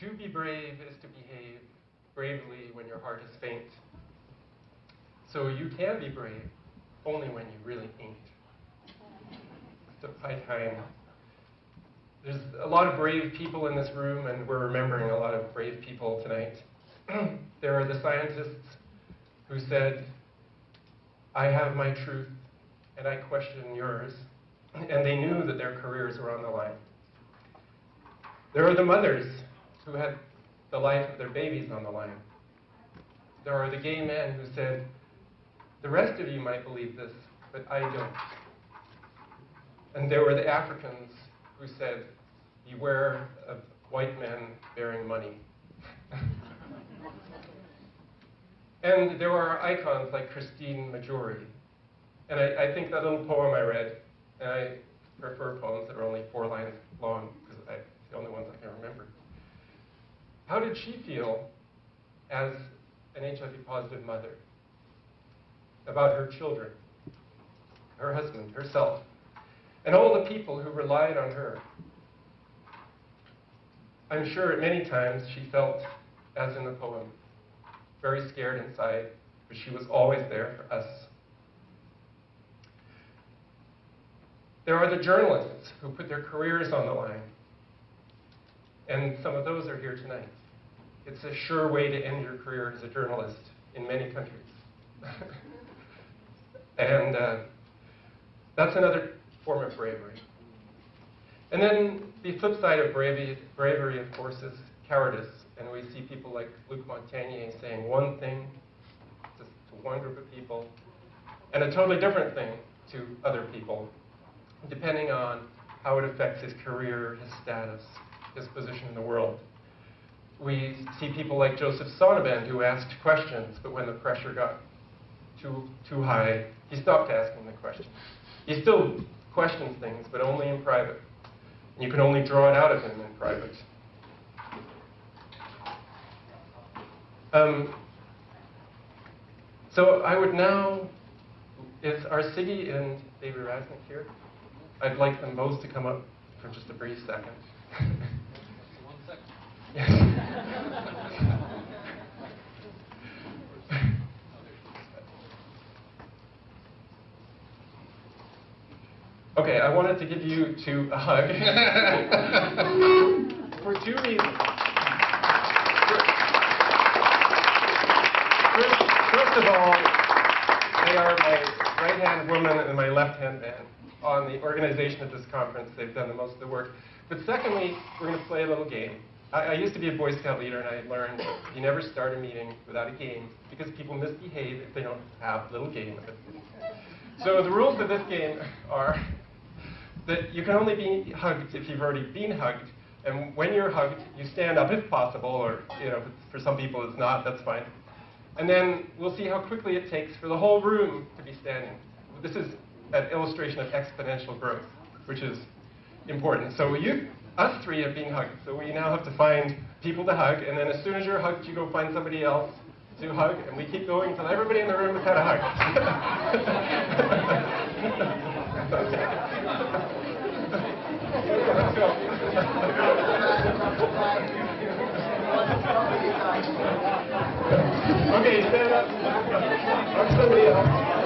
To be brave is to behave bravely when your heart is faint. So you can be brave only when you really ain't. A high. There's a lot of brave people in this room, and we're remembering a lot of brave people tonight. there are the scientists who said, I have my truth, and I question yours. And they knew that their careers were on the line. There are the mothers who had the life of their babies on the line. There are the gay men who said, the rest of you might believe this, but I don't. And there were the Africans who said, beware of white men bearing money. and there are icons like Christine Maggiore. And I, I, think that little poem I read, and I prefer poems that are only four lines long, because it's the only ones I can remember. How did she feel as an HIV positive mother about her children, her husband, herself, and all the people who relied on her? I'm sure at many times she felt, as in the poem, very scared inside, but she was always there for us. There are the journalists who put their careers on the line, and some of those are here tonight. It's a sure way to end your career as a journalist in many countries. and uh, that's another form of bravery. And then the flip side of bravery, bravery, of course, is cowardice. And we see people like Luc Montagnier saying one thing to, to one group of people and a totally different thing to other people, depending on how it affects his career, his status, his position in the world. We see people like Joseph Sonnabend who asked questions, but when the pressure got too, too high, he stopped asking the questions. He still questions things, but only in private. You can only draw it out of him in private. Um, so I would now, is are Siggy and David Rasnick here? I'd like them both to come up for just a brief second. One second. Yes. Okay, I wanted to give you two a hug for two reasons. First, first of all, they are my right-hand woman and my left-hand man on the organization of this conference. They've done the most of the work. But secondly, we're going to play a little game. I, I, used to be a Boy Scout leader, and I learned that you never start a meeting without a game because people misbehave if they don't have a little game. So the rules of this game are that you can only be hugged if you've already been hugged. And when you're hugged, you stand up if possible, or you know, for some people it's not, that's fine. And then we'll see how quickly it takes for the whole room to be standing. This is an illustration of exponential growth, which is important. So you, us three have being hugged, so we now have to find people to hug, and then as soon as you're hugged, you go find somebody else to hug, and we keep going until everybody in the room has had a hug. Okay, stand up. Somebody else.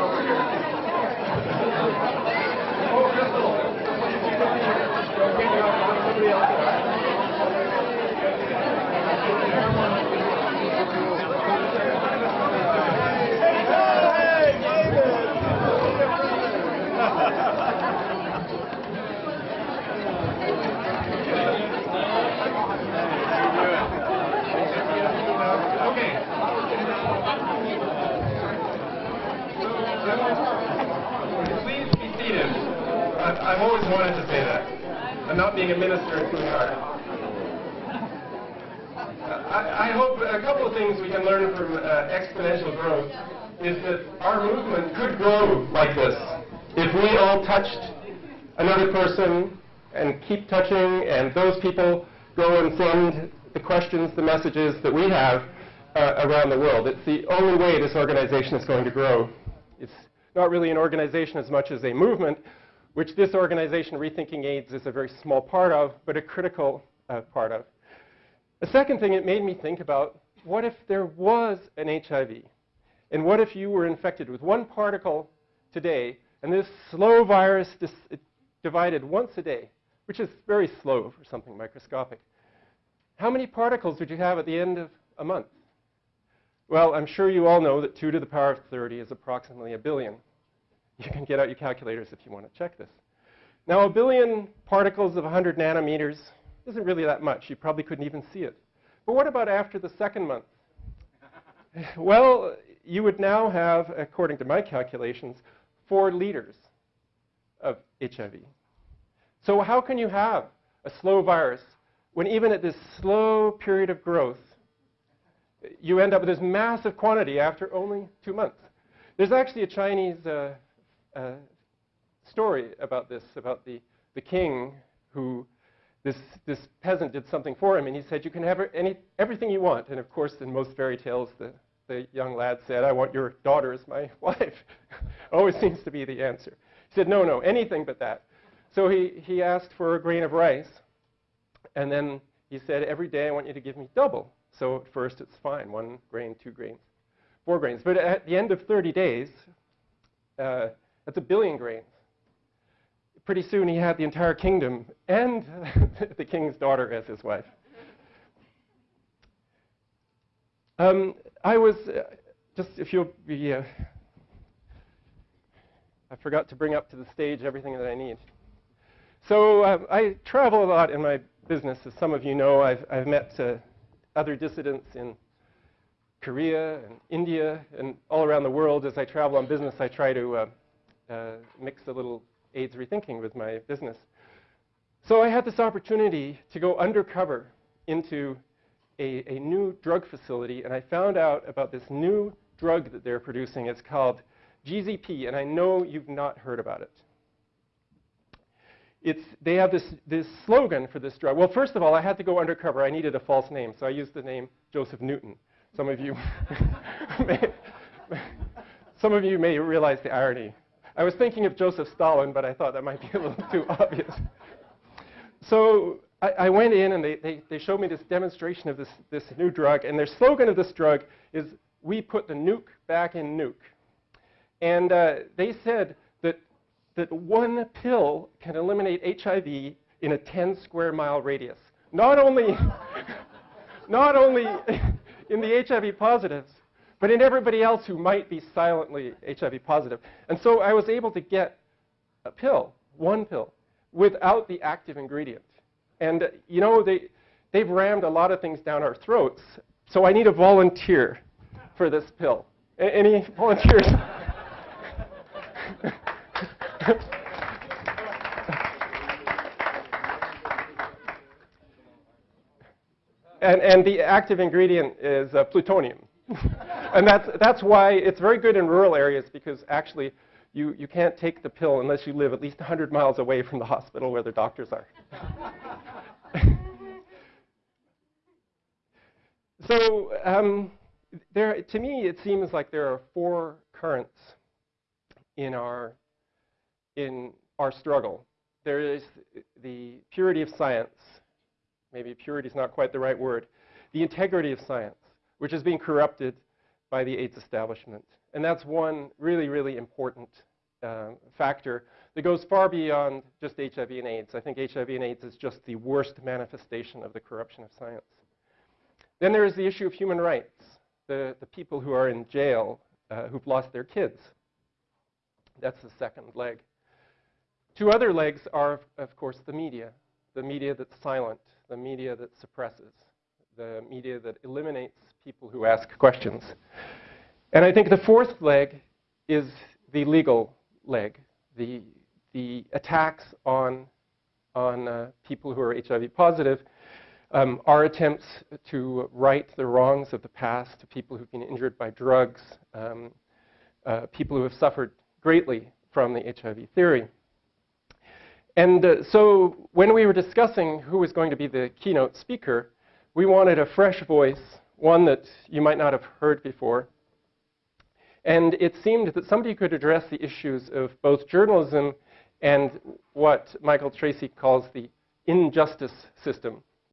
Please be seated. I've, I've, always wanted to say that. I'm not being a minister in Coonard. I, I hope a couple of things we can learn from uh, exponential growth is that our movement could grow like this if we all touched another person and keep touching, and those people go and send the questions, the messages that we have uh, around the world. It's the only way this organization is going to grow. Not really an organization as much as a movement, which this organization, Rethinking AIDS, is a very small part of, but a critical uh, part of. A second thing, it made me think about what if there was an HIV? And what if you were infected with one particle today, and this slow virus divided once a day, which is very slow for something microscopic? How many particles would you have at the end of a month? Well, I'm sure you all know that 2 to the power of 30 is approximately a billion. You can get out your calculators if you want to check this. Now, a billion particles of 100 nanometers isn't really that much. You probably couldn't even see it. But what about after the second month? well, you would now have, according to my calculations, four liters of HIV. So how can you have a slow virus when even at this slow period of growth, you end up with this massive quantity after only two months? There's actually a Chinese uh, uh, story about this, about the, the king who this, this peasant did something for him, and he said, you can have any, everything you want. And of course, in most fairy tales, the, the young lad said, I want your daughter as my wife. Always seems to be the answer. He said, no, no, anything but that. So he, he asked for a grain of rice, and then he said, every day I want you to give me double. So at first it's fine, one grain, two grains, four grains. But at the end of 30 days, uh, that's a billion grains pretty soon he had the entire kingdom and the king's daughter as his wife. Um, I was, uh, just if you'll be, uh, I forgot to bring up to the stage everything that I need. So uh, I travel a lot in my business. As some of you know, I've, I've met uh, other dissidents in Korea and India and all around the world. As I travel on business, I try to uh, uh, mix a little AIDS Rethinking with my business. So I had this opportunity to go undercover into a, a, new drug facility, and I found out about this new drug that they're producing. It's called GZP, and I know you've not heard about it. It's, they have this, this slogan for this drug. Well, first of all, I had to go undercover. I needed a false name, so I used the name Joseph Newton. Some of you may, some of you may realize the irony. I was thinking of Joseph Stalin, but I thought that might be a little too obvious. So I, I, went in and they, they, they showed me this demonstration of this, this new drug. And their slogan of this drug is, we put the nuke back in nuke. And uh, they said that, one pill can eliminate HIV in a 10 square mile radius. Not only, not only in the HIV positives, but in everybody else who might be silently HIV positive. And so I was able to get a pill, one pill, without the active ingredient. And, you know, they, they've rammed a lot of things down our throats, so I need a volunteer for this pill. A any volunteers? and, and the active ingredient is uh, plutonium. and that's, that's why it's very good in rural areas because actually you, you can't take the pill unless you live at least 100 miles away from the hospital where the doctors are. so um, there, to me, it seems like there are four currents in our, in our struggle. There is the purity of science. Maybe purity is not quite the right word. The integrity of science which is being corrupted by the AIDS establishment. And that's one really, really important uh, factor that goes far beyond just HIV and AIDS. I think HIV and AIDS is just the worst manifestation of the corruption of science. Then there is the issue of human rights, the, the people who are in jail uh, who've lost their kids. That's the second leg. Two other legs are, of course, the media, the media that's silent, the media that suppresses, the media that eliminates people who ask questions. And I think the fourth leg is the legal leg, the, the attacks on, on uh, people who are HIV positive, um, our attempts to right the wrongs of the past to people who've been injured by drugs, um, uh, people who have suffered greatly from the HIV theory. And uh, so when we were discussing who was going to be the keynote speaker, we wanted a fresh voice, one that you might not have heard before. And it seemed that somebody could address the issues of both journalism and what Michael Tracy calls the injustice system.